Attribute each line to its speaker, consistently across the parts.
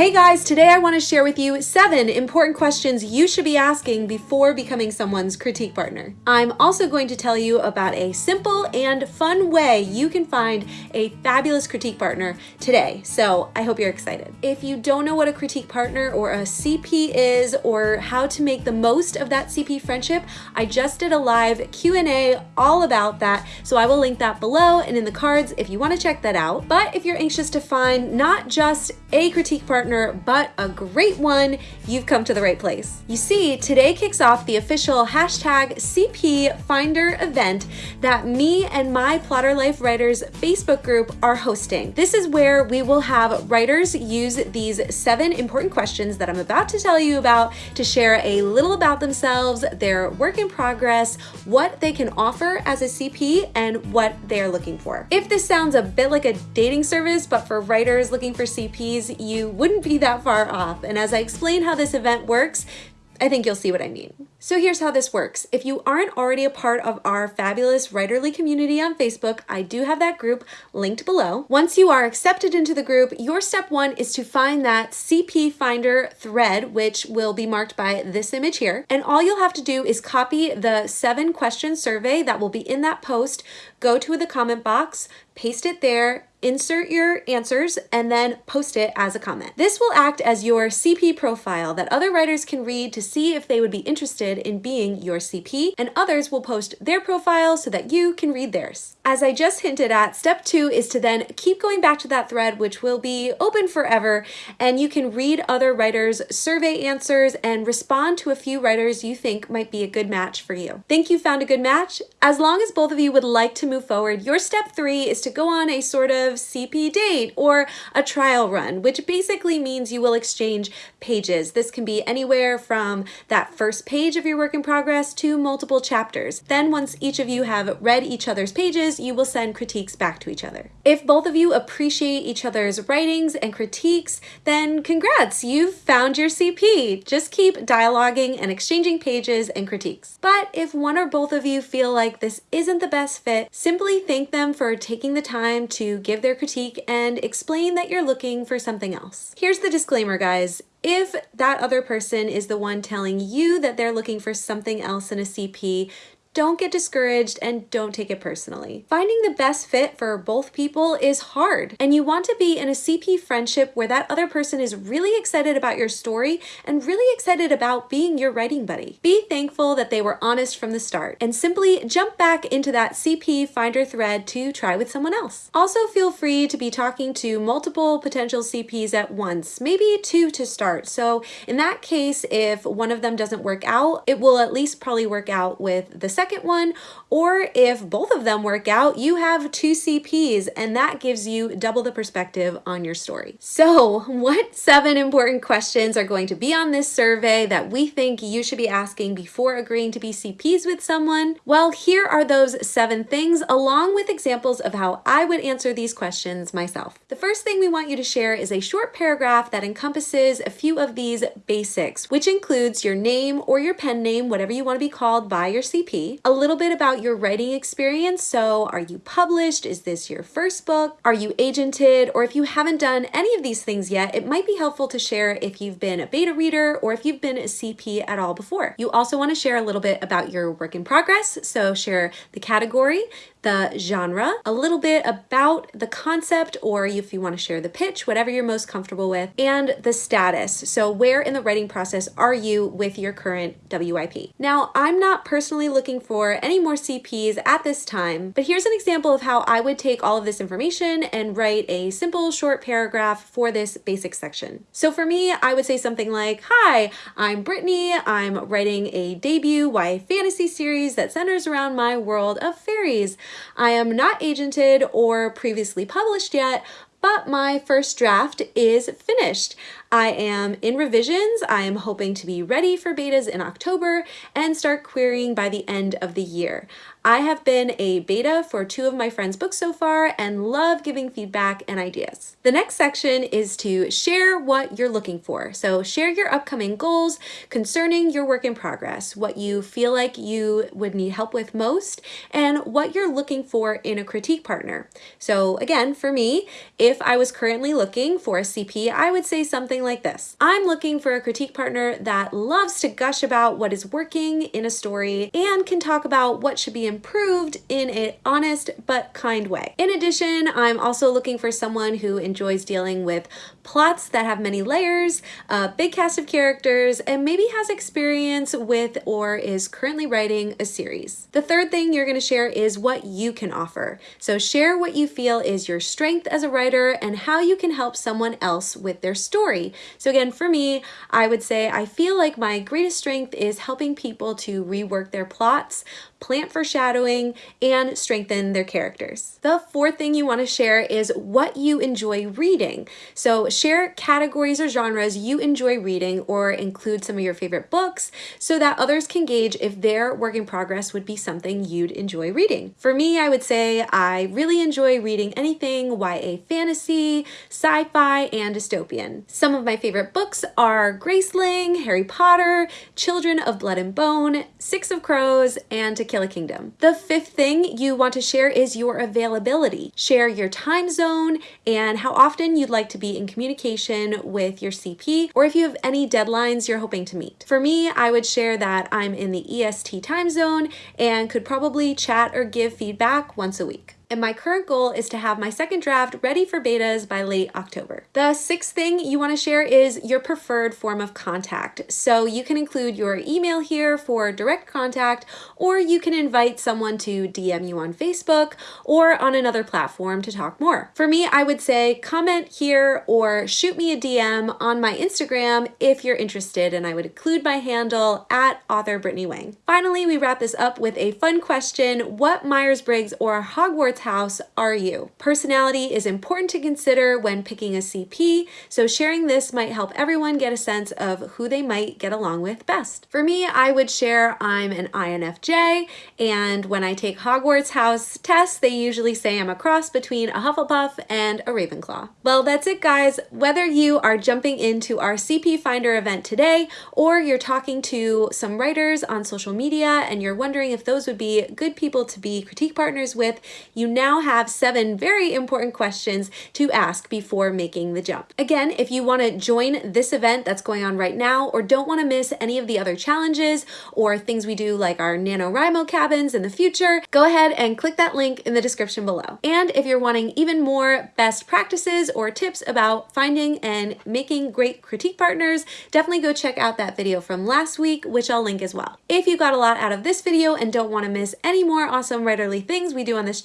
Speaker 1: Hey guys, today I want to share with you seven important questions you should be asking before becoming someone's critique partner. I'm also going to tell you about a simple and fun way you can find a fabulous critique partner today, so I hope you're excited. If you don't know what a critique partner or a CP is or how to make the most of that CP friendship, I just did a live Q&A all about that, so I will link that below and in the cards if you want to check that out. But if you're anxious to find not just a critique partner, partner, but a great one, you've come to the right place. You see, today kicks off the official hashtag CP Finder event that me and my Plotter Life Writers Facebook group are hosting. This is where we will have writers use these seven important questions that I'm about to tell you about to share a little about themselves, their work in progress, what they can offer as a CP, and what they're looking for. If this sounds a bit like a dating service, but for writers looking for CPs, you would wouldn't be that far off. And as I explain how this event works, I think you'll see what I mean. So here's how this works. If you aren't already a part of our fabulous writerly community on Facebook, I do have that group linked below. Once you are accepted into the group, your step one is to find that CP Finder thread, which will be marked by this image here. And all you'll have to do is copy the seven question survey that will be in that post, go to the comment box, paste it there, insert your answers, and then post it as a comment. This will act as your CP profile that other writers can read to see if they would be interested in being your CP, and others will post their profile so that you can read theirs. As I just hinted at, step two is to then keep going back to that thread, which will be open forever, and you can read other writers' survey answers and respond to a few writers you think might be a good match for you. Think you found a good match? As long as both of you would like to move forward, your step three is to go on a sort of CP date or a trial run, which basically means you will exchange pages. This can be anywhere from that first page of your work in progress to multiple chapters. Then once each of you have read each other's pages, you will send critiques back to each other. If both of you appreciate each other's writings and critiques, then congrats, you've found your CP. Just keep dialoguing and exchanging pages and critiques. But if one or both of you feel like this isn't the best fit, simply thank them for taking the time to give their critique and explain that you're looking for something else. Here's the disclaimer, guys. If that other person is the one telling you that they're looking for something else in a CP, don't get discouraged and don't take it personally. Finding the best fit for both people is hard, and you want to be in a CP friendship where that other person is really excited about your story and really excited about being your writing buddy. Be thankful that they were honest from the start and simply jump back into that CP Finder thread to try with someone else. Also feel free to be talking to multiple potential CPs at once, maybe two to start. So in that case, if one of them doesn't work out, it will at least probably work out with the second one, or if both of them work out, you have two CPs and that gives you double the perspective on your story. So what seven important questions are going to be on this survey that we think you should be asking before agreeing to be CPs with someone? Well, here are those seven things along with examples of how I would answer these questions myself. The first thing we want you to share is a short paragraph that encompasses a few of these basics, which includes your name or your pen name, whatever you want to be called by your CP, a little bit about your writing experience. So are you published? Is this your first book? Are you agented? Or if you haven't done any of these things yet, it might be helpful to share if you've been a beta reader or if you've been a CP at all before. You also want to share a little bit about your work in progress. So share the category, the genre, a little bit about the concept, or if you want to share the pitch, whatever you're most comfortable with, and the status. So where in the writing process are you with your current WIP? Now, I'm not personally looking for any more CPs at this time, but here's an example of how I would take all of this information and write a simple short paragraph for this basic section. So for me, I would say something like, hi, I'm Brittany. I'm writing a debut YA fantasy series that centers around my world of fairies. I am not agented or previously published yet, but my first draft is finished. I am in revisions. I am hoping to be ready for betas in October and start querying by the end of the year. I have been a beta for two of my friends' books so far and love giving feedback and ideas. The next section is to share what you're looking for. So share your upcoming goals concerning your work in progress, what you feel like you would need help with most, and what you're looking for in a critique partner. So again, for me, if I was currently looking for a CP, I would say something like this. I'm looking for a critique partner that loves to gush about what is working in a story and can talk about what should be improved in an honest but kind way. In addition, I'm also looking for someone who enjoys dealing with plots that have many layers, a big cast of characters, and maybe has experience with or is currently writing a series. The third thing you're gonna share is what you can offer. So share what you feel is your strength as a writer and how you can help someone else with their story. So again, for me, I would say I feel like my greatest strength is helping people to rework their plots, plant foreshadowing, and strengthen their characters. The fourth thing you want to share is what you enjoy reading. So share categories or genres you enjoy reading or include some of your favorite books so that others can gauge if their work in progress would be something you'd enjoy reading. For me, I would say I really enjoy reading anything YA fantasy, sci-fi, and dystopian. Some of my favorite books are Graceling, Harry Potter, Children of Blood and Bone, Six of Crows, and To Kill a Kingdom. The fifth thing you want to share is your availability. Share your time zone and how often you'd like to be in communication with your CP or if you have any deadlines you're hoping to meet. For me, I would share that I'm in the EST time zone and could probably chat or give feedback once a week and my current goal is to have my second draft ready for betas by late October. The sixth thing you wanna share is your preferred form of contact. So you can include your email here for direct contact, or you can invite someone to DM you on Facebook or on another platform to talk more. For me, I would say comment here or shoot me a DM on my Instagram if you're interested, and I would include my handle at author Brittany Wang. Finally, we wrap this up with a fun question. What Myers-Briggs or Hogwarts house are you? Personality is important to consider when picking a CP, so sharing this might help everyone get a sense of who they might get along with best. For me, I would share I'm an INFJ, and when I take Hogwarts house tests, they usually say I'm a cross between a Hufflepuff and a Ravenclaw. Well, that's it guys. Whether you are jumping into our CP Finder event today, or you're talking to some writers on social media and you're wondering if those would be good people to be critique partners with, you now have seven very important questions to ask before making the jump. Again, if you want to join this event that's going on right now or don't want to miss any of the other challenges or things we do like our NaNoWriMo cabins in the future, go ahead and click that link in the description below. And if you're wanting even more best practices or tips about finding and making great critique partners, definitely go check out that video from last week, which I'll link as well. If you got a lot out of this video and don't want to miss any more awesome writerly things we do on this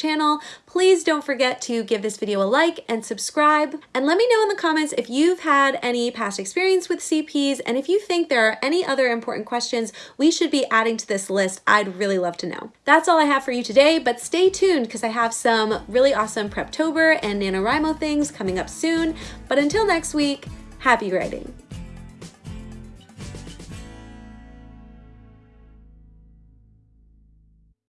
Speaker 1: please don't forget to give this video a like and subscribe. And let me know in the comments if you've had any past experience with CPs and if you think there are any other important questions we should be adding to this list, I'd really love to know. That's all I have for you today, but stay tuned because I have some really awesome Preptober and NaNoWriMo things coming up soon. But until next week, happy writing.